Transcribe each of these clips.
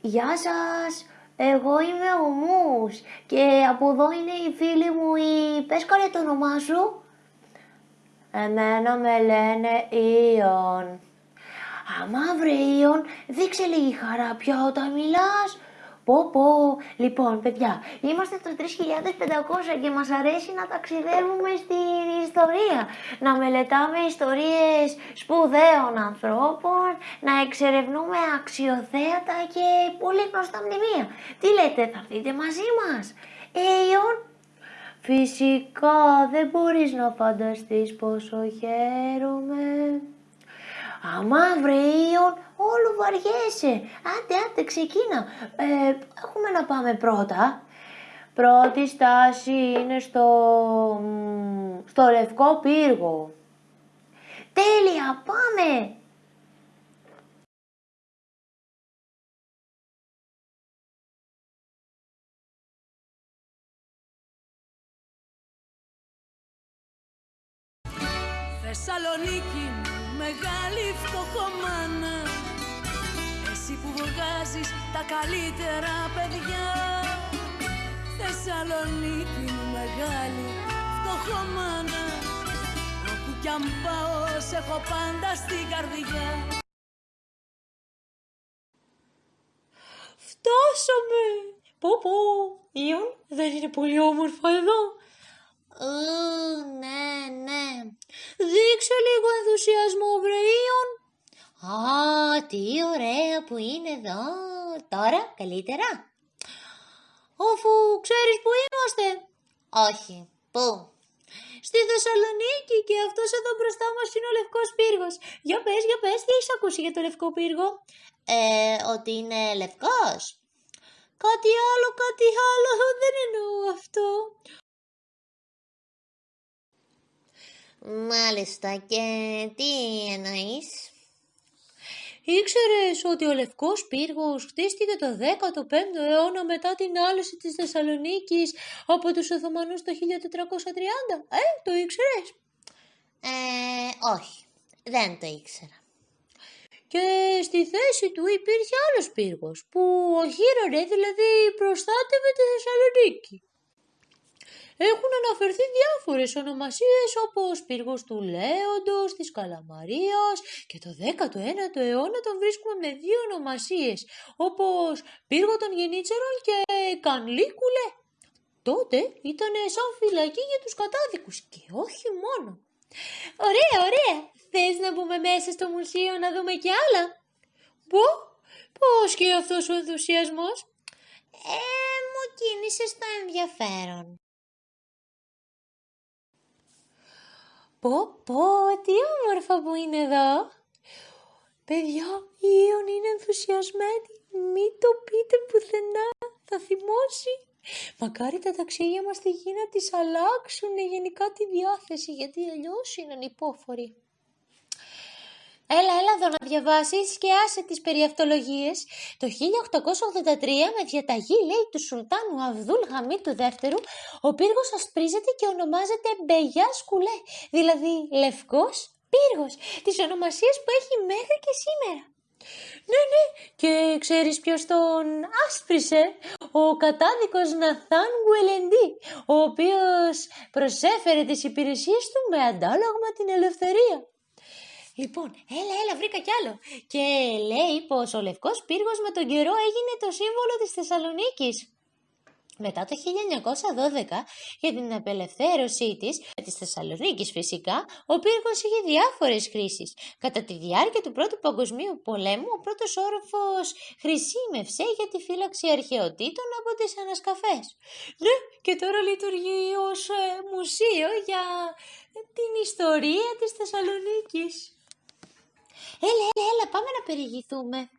Γεια σας, εγώ είμαι ο Μους και από εδώ είναι η φίλη μου η... Πες καλέ το όνομά σου. Εμένα με λένε Ιον. Αμά βρε Ιον, δείξε λίγη χαρά πια όταν μιλάς. Πω πω, λοιπόν παιδιά, είμαστε το 3500 και μας αρέσει να ταξιδεύουμε στην ιστορία, να μελετάμε ιστορίες σπουδαίων ανθρώπων, να εξερευνούμε αξιοθέατα και πολύ γνωστά μνημεία. Τι λέτε, θα έρθετε μαζί μας; Έιον, φυσικά δεν μπορείς να φανταστείς πόσο χαίρομαι. Αμά βρε όλο βαριέσαι. Άντε, άντε, ξεκίνα. Ε, έχουμε να πάμε πρώτα. Πρώτη στάση είναι στο, στο Λευκό Πύργο. Τέλεια, πάμε! Θεσσαλονίκη μεγάλη φτωχομάνα Εσύ που βγάζεις τα καλύτερα παιδιά Θεσσαλονίκη μεγάλη φτωχομάνα Όπου κι αν πάω σε έχω πάντα στην καρδιά Φτάσαμε! Πω πω, Ιον, δεν είναι πολύ όμορφο εδώ. Ναι, ναι. Δείξε λίγο ενθουσιασμό, Βρεΐον. Α, τι ωραία που είναι εδώ. Τώρα, καλύτερα. Αφού ξέρεις που είμαστε. Όχι. Πού; Στη Θεσσαλονίκη και αυτός εδώ μπροστά μας είναι ο Λευκός Πύργος. Για πες, για πες, τι έχεις ακούσει για το Λευκό Πύργο; Ε, ότι είναι λευκός. Κάτι άλλο, κάτι άλλο, δεν εννοώ αυτό. Μάλιστα και τι εννοείς; Ήξερες ότι ο Λευκός Πύργος χτίστηκε το 15ο αιώνα μετά την άλυση της Θεσσαλονίκης από τους Οθωμανούς το 1430. Ε, το ήξερες; Ε, όχι, δεν το ήξερα. Και στη θέση του υπήρχε άλλος πύργος που οχύρωνε, δηλαδή προστάτευε τη Θεσσαλονίκη. Έχουν αναφερθεί διάφορες ονομασίες όπως πύργος του Λέοντος, της Καλαμαρίας και το 19ο αιώνα τον βρίσκουμε με δύο ονομασίες όπως πύργο των Γενίτσερων και Κανλίκουλε. Τότε ήταν σαν φυλακή για τους κατάδικους και όχι μόνο. Ωραία, ωραία. Θες να μπούμε μέσα στο μουσείο να δούμε κι άλλα; Πω, πώς και αυτός ο ενθουσιασμός; Ε, μου κίνησες το ενδιαφέρον. Πω πω, τι όμορφα που είναι εδώ. Παιδιά, η Ιων είναι ενθουσιασμένη. Μην το πείτε πουθενά, θα θυμώσει. Μακάρι τα ταξίδια μας στη γη να τις αλλάξουν γενικά τη διάθεση, γιατί αλλιώς είναι ανυπόφοροι. Έλα, έλα εδώ να διαβάσεις και άσε τις περιαυτολογίες. Το 1883 με διαταγή λέει του Σουλτάνου Αβδούλ Γαμί του δεύτερου, ο πύργος ασπρίζεται και ονομάζεται Μπεγιά Σκουλέ, δηλαδή λευκός πύργος, τις ονομασίες που έχει μέχρι και σήμερα. Ναι, ναι, και ξέρεις ποιος τον άσπρισε, ο κατάδικος Ναθάν Γκουελεντή, ο οποίος προσέφερε τις υπηρεσίες του με αντάλλαγμα την ελευθερία. Λοιπόν, έλα, έλα, βρήκα κι άλλο. Και λέει πως ο Λευκός Πύργος με τον καιρό έγινε το σύμβολο της Θεσσαλονίκης. Μετά το 1912, για την απελευθέρωσή της, της Θεσσαλονίκης φυσικά, ο πύργος είχε διάφορες χρήσεις. Κατά τη διάρκεια του Πρώτου Παγκοσμίου Πολέμου, ο πρώτος όροφος χρησιμεύσε για τη φύλαξη αρχαιοτήτων από τις ανασκαφές. Ναι, και τώρα λειτουργεί ως ε, μουσείο για την ιστορία της Θεσσαλονίκης. Έλα, έλα, έλα, πάμε να περιηγηθούμε.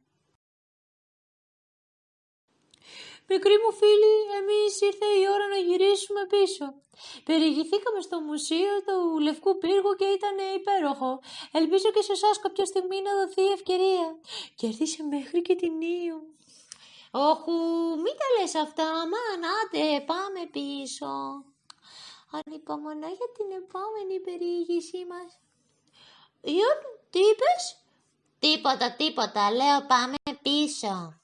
Μικρή μου φίλη, εμείς ήρθε η ώρα να γυρίσουμε πίσω. Περιηγηθήκαμε στο μουσείο του Λευκού Πύργου και ήταν υπέροχο. Ελπίζω και σε εσάς κάποια στιγμή να δοθεί η ευκαιρία. Κέρδισε μέχρι και την Ήου. Όχου, μην τα λες αυτά, αμάν, άντε, πάμε πίσω. Ανυπομονώ για την επόμενη περιήγησή μας. Ιον, τι είπες; Τίποτα, τίποτα, λέω πάμε πίσω.